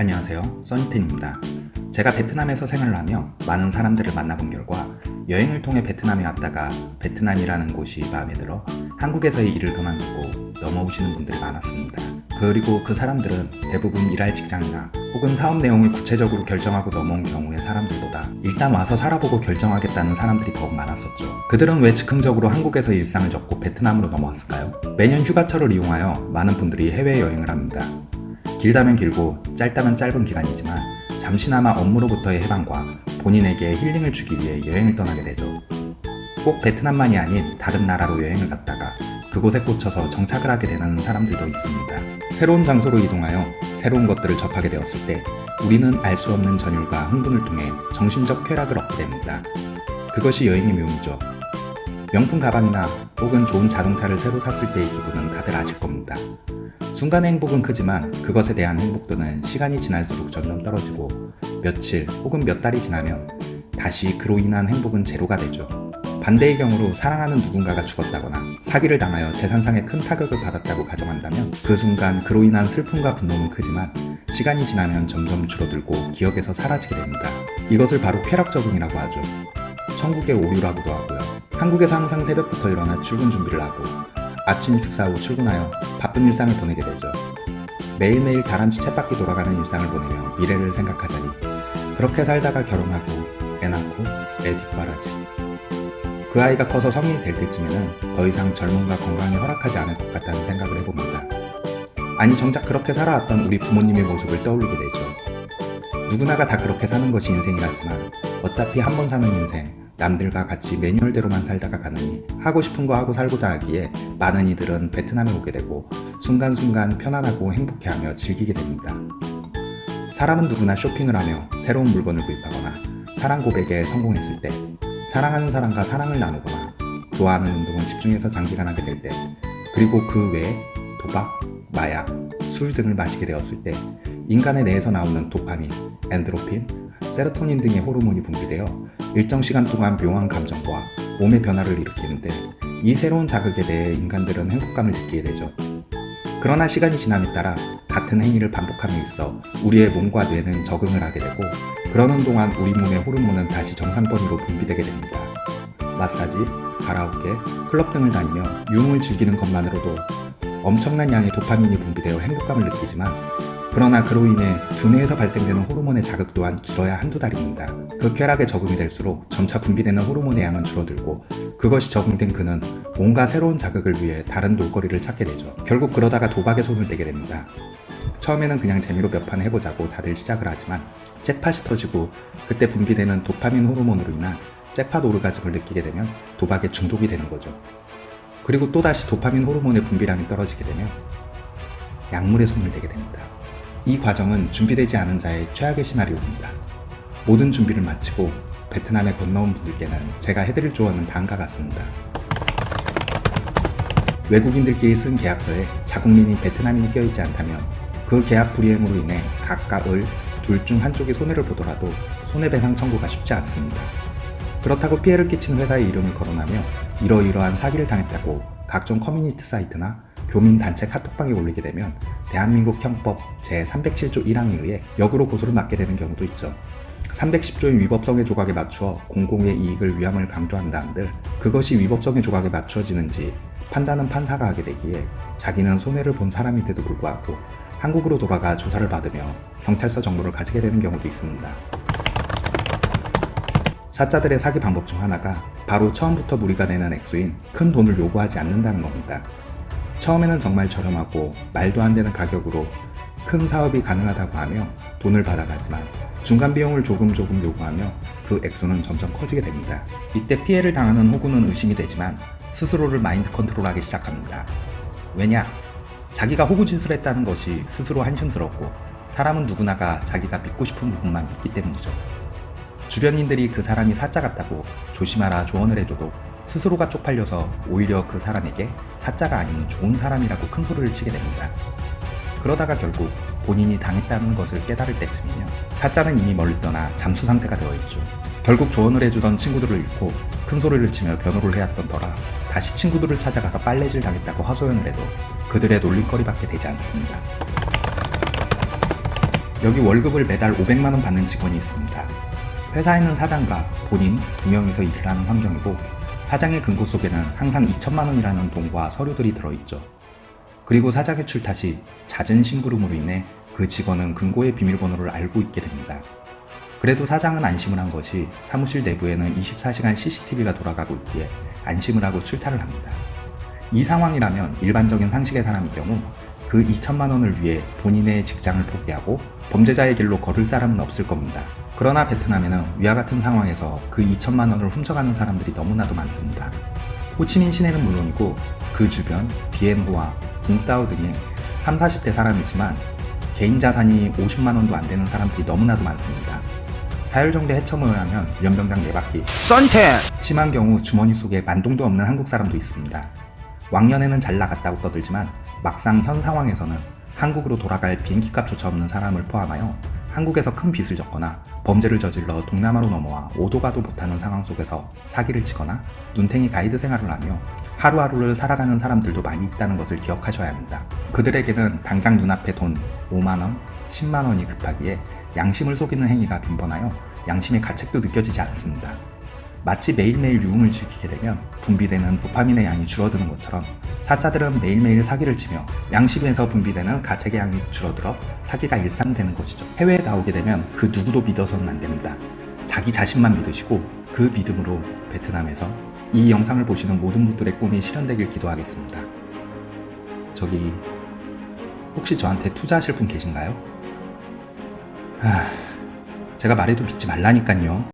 안녕하세요. 써니텐입니다. 제가 베트남에서 생활을 하며 많은 사람들을 만나본 결과 여행을 통해 베트남에 왔다가 베트남이라는 곳이 마음에 들어 한국에서의 일을 그만두고 넘어오시는 분들이 많았습니다. 그리고 그 사람들은 대부분 일할 직장이나 혹은 사업 내용을 구체적으로 결정하고 넘어온 경우의 사람들보다 일단 와서 살아보고 결정하겠다는 사람들이 더욱 많았었죠. 그들은 왜 즉흥적으로 한국에서 일상을 접고 베트남으로 넘어왔을까요? 매년 휴가철을 이용하여 많은 분들이 해외여행을 합니다 길다면 길고 짧다면 짧은 기간이지만 잠시나마 업무로부터의 해방과 본인에게 힐링을 주기 위해 여행을 떠나게 되죠. 꼭 베트남만이 아닌 다른 나라로 여행을 갔다가 그곳에 꽂혀서 정착을 하게 되는 사람들도 있습니다. 새로운 장소로 이동하여 새로운 것들을 접하게 되었을 때 우리는 알 수 없는 전율과 흥분을 통해 정신적 쾌락을 얻게 됩니다. 그것이 여행의 묘미죠. 명품 가방이나 혹은 좋은 자동차를 새로 샀을 때의 기분은 다들 아실 겁니다. 순간의 행복은 크지만 그것에 대한 행복도는 시간이 지날수록 점점 떨어지고 며칠 혹은 몇 달이 지나면 다시 그로 인한 행복은 제로가 되죠. 반대의 경우로 사랑하는 누군가가 죽었다거나 사기를 당하여 재산상의 큰 타격을 받았다고 가정한다면 그 순간 그로 인한 슬픔과 분노는 크지만 시간이 지나면 점점 줄어들고 기억에서 사라지게 됩니다. 이것을 바로 쾌락 적응이라고 하죠. 천국의 오류라고도 하고요. 한국에서 항상 새벽부터 일어나 출근 준비를 하고 아침 식사 후 출근하여 바쁜 일상을 보내게 되죠. 매일매일 다람쥐 쳇바퀴 돌아가는 일상을 보내며 미래를 생각하자니 그렇게 살다가 결혼하고 애 낳고 애 뒷바라지 그 아이가 커서 성인이 될 때쯤에는 더 이상 젊음과 건강이 허락하지 않을 것 같다는 생각을 해봅니다. 아니 정작 그렇게 살아왔던 우리 부모님의 모습을 떠올리게 되죠. 누구나가 다 그렇게 사는 것이 인생이라지만 어차피 한 번 사는 인생 남들과 같이 매뉴얼대로만 살다가 가느니 하고 싶은 거 하고 살고자 하기에 많은 이들은 베트남에 오게 되고 순간순간 편안하고 행복해하며 즐기게 됩니다. 사람은 누구나 쇼핑을 하며 새로운 물건을 구입하거나 사랑 고백에 성공했을 때 사랑하는 사람과 사랑을 나누거나 좋아하는 운동을 집중해서 장기간 하게 될 때 그리고 그 외에 도박, 마약, 술 등을 마시게 되었을 때 인간의 뇌에서 나오는 도파민, 엔드로핀, 세로토닌 등의 호르몬이 분비되어 일정 시간 동안 묘한 감정과 몸의 변화를 일으키는데 이 새로운 자극에 대해 인간들은 행복감을 느끼게 되죠. 그러나 시간이 지남에 따라 같은 행위를 반복함에 있어 우리의 몸과 뇌는 적응을 하게 되고 그러는 동안 우리 몸의 호르몬은 다시 정상 범위로 분비되게 됩니다. 마사지, 가라오케, 클럽 등을 다니며 유흥을 즐기는 것만으로도 엄청난 양의 도파민이 분비되어 행복감을 느끼지만 그러나 그로 인해 두뇌에서 발생되는 호르몬의 자극 또한 길어야 한두 달입니다. 그 쾌락에 적응이 될수록 점차 분비되는 호르몬의 양은 줄어들고 그것이 적응된 그는 뭔가 새로운 자극을 위해 다른 놀거리를 찾게 되죠. 결국 그러다가 도박에 손을 대게 됩니다. 처음에는 그냥 재미로 몇 판 해보자고 다들 시작을 하지만 잭팟이 터지고 그때 분비되는 도파민 호르몬으로 인한 잭팟 오르가즘을 느끼게 되면 도박에 중독이 되는 거죠. 그리고 또다시 도파민 호르몬의 분비량이 떨어지게 되면 약물에 손을 대게 됩니다. 이 과정은 준비되지 않은 자의 최악의 시나리오입니다. 모든 준비를 마치고 베트남에 건너온 분들께는 제가 해드릴 조언은 다음과 같습니다. 외국인들끼리 쓴 계약서에 자국민인 베트남인이 껴있지 않다면 그 계약 불이행으로 인해 갑을 둘 중 한쪽이 손해를 보더라도 손해배상 청구가 쉽지 않습니다. 그렇다고 피해를 끼친 회사의 이름을 거론하며 이러이러한 사기를 당했다고 각종 커뮤니티 사이트나 교민단체 카톡방에 올리게 되면 대한민국 형법 제307조 1항에 의해 역으로 고소를 맞게 되는 경우도 있죠. 310조인 위법성의 조각에 맞추어 공공의 이익을 위함을 강조한다 한들 그것이 위법성의 조각에 맞추어지는지 판단은 판사가 하게 되기에 자기는 손해를 본 사람인데도 불구하고 한국으로 돌아가 조사를 받으며 경찰서 정보를 가지게 되는 경우도 있습니다. 사자들의 사기 방법 중 하나가 바로 처음부터 무리가 되는 액수인 큰 돈을 요구하지 않는다는 겁니다. 처음에는 정말 저렴하고 말도 안 되는 가격으로 큰 사업이 가능하다고 하며 돈을 받아가지만 중간 비용을 조금 조금 요구하며 그 액수는 점점 커지게 됩니다. 이때 피해를 당하는 호구는 의심이 되지만 스스로를 마인드 컨트롤하기 시작합니다. 왜냐? 자기가 호구 짓을 했다는 것이 스스로 한심스럽고 사람은 누구나가 자기가 믿고 싶은 부분만 믿기 때문이죠. 주변인들이 그 사람이 사자 같다고 조심하라 조언을 해줘도 스스로가 쪽팔려서 오히려 그 사람에게 사자가 아닌 좋은 사람이라고 큰 소리를 치게 됩니다. 그러다가 결국 본인이 당했다는 것을 깨달을 때쯤이면 사자는 이미 멀리 떠나 잠수 상태가 되어 있죠. 결국 조언을 해주던 친구들을 잃고 큰 소리를 치며 변호를 해왔던 터라 다시 친구들을 찾아가서 빨래질 당했다고 하소연을 해도 그들의 놀림거리밖에 되지 않습니다. 여기 월급을 매달 500만원 받는 직원이 있습니다. 회사에는 사장과 본인 두 명이서 일을 하는 환경이고 사장의 금고 속에는 항상 2천만원이라는 돈과 서류들이 들어있죠. 그리고 사장의 출타 시 잦은 심부름으로 인해 그 직원은 금고의 비밀번호를 알고 있게 됩니다. 그래도 사장은 안심을 한 것이 사무실 내부에는 24시간 CCTV가 돌아가고 있기에 안심을 하고 출타를 합니다. 이 상황이라면 일반적인 상식의 사람의 경우 그 2천만 원을 위해 본인의 직장을 포기하고 범죄자의 길로 걸을 사람은 없을 겁니다. 그러나 베트남에는 위와 같은 상황에서 그 2천만 원을 훔쳐가는 사람들이 너무나도 많습니다. 호치민 시내는 물론이고 그 주변 비엔호와 붕따오 등의 3, 40대 사람이지만 개인 자산이 50만 원도 안 되는 사람들이 너무나도 많습니다. 사흘정도 헤쳐모여 하면 연병장 4바퀴 썬텐 심한 경우 주머니 속에 만동도 없는 한국 사람도 있습니다. 왕년에는 잘 나갔다고 떠들지만 막상 현 상황에서는 한국으로 돌아갈 비행기값조차 없는 사람을 포함하여 한국에서 큰 빚을 졌거나 범죄를 저질러 동남아로 넘어와 오도 가도 못하는 상황 속에서 사기를 치거나 눈탱이 가이드 생활을 하며 하루하루를 살아가는 사람들도 많이 있다는 것을 기억하셔야 합니다. 그들에게는 당장 눈앞에 돈 5만원, 10만원이 급하기에 양심을 속이는 행위가 빈번하여 양심의 가책도 느껴지지 않습니다. 마치 매일매일 유흥을 즐기게 되면 분비되는 도파민의 양이 줄어드는 것처럼 사자들은 매일매일 사기를 치며 양심에서 분비되는 가책의 양이 줄어들어 사기가 일상이 되는 것이죠. 해외에 나오게 되면 그 누구도 믿어서는 안 됩니다. 자기 자신만 믿으시고 그 믿음으로 베트남에서 이 영상을 보시는 모든 분들의 꿈이 실현되길 기도하겠습니다. 저기 혹시 저한테 투자하실 분 계신가요? 하... 제가 말해도 믿지 말라니깐요.